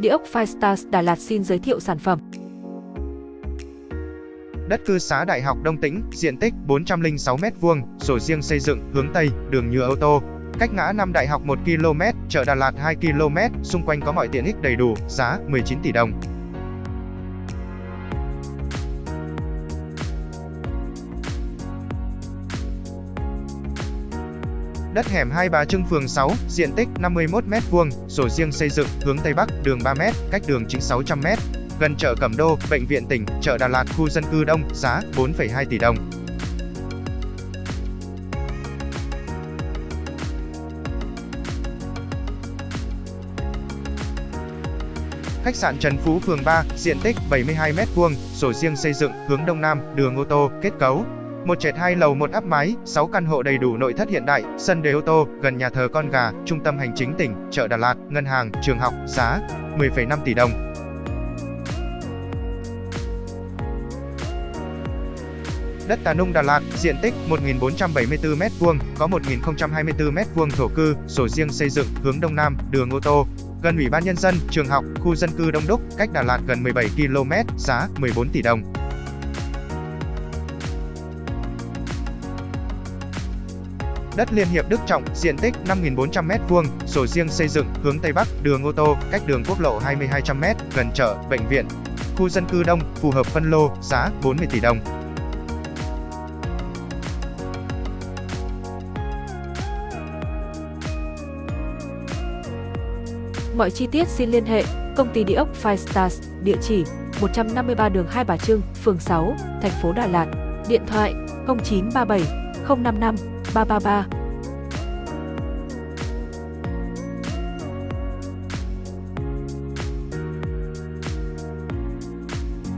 Địa ốc Firestars Đà Lạt xin giới thiệu sản phẩm. Đất cư xá Đại học Đông Tĩnh, diện tích 406m2, sổ riêng xây dựng, hướng Tây, đường nhựa ô tô. Cách ngã năm Đại học 1 km, chợ Đà Lạt 2 km, xung quanh có mọi tiện ích đầy đủ, giá 19 tỷ đồng. Đất hẻm Hai Bà Trưng phường 6, diện tích 51m2, sổ riêng xây dựng, hướng Tây Bắc, đường 3m, cách đường chính 600m. Gần chợ Cẩm Đô, bệnh viện tỉnh, chợ Đà Lạt, khu dân cư đông, giá 4,2 tỷ đồng. Khách sạn Trần Phú phường 3, diện tích 72m2, sổ riêng xây dựng, hướng Đông Nam, đường ô tô, kết cấu, một trệt hai lầu một áp mái, 6 căn hộ đầy đủ nội thất hiện đại, sân để ô tô, gần nhà thờ Con Gà, trung tâm hành chính tỉnh, chợ Đà Lạt, ngân hàng, trường học, giá 10,5 tỷ đồng. Đất Tà Nung Đà Lạt, diện tích 1.474m2, có 1.024m2 thổ cư, sổ riêng xây dựng, hướng Đông Nam, đường ô tô, gần Ủy ban Nhân dân, trường học, khu dân cư đông đúc, cách Đà Lạt gần 17 km, giá 14 tỷ đồng. Đất Liên Hiệp Đức Trọng, diện tích 5.400m2, sổ riêng xây dựng, hướng Tây Bắc, đường ô tô, cách đường quốc lộ 2200m, gần chợ, bệnh viện. Khu dân cư đông, phù hợp phân lô, giá 40 tỷ đồng. Mọi chi tiết xin liên hệ công ty địa ốc Five Stars, địa chỉ 153 đường Hai Bà Trưng, phường 6, thành phố Đà Lạt, điện thoại 0937 055八八八。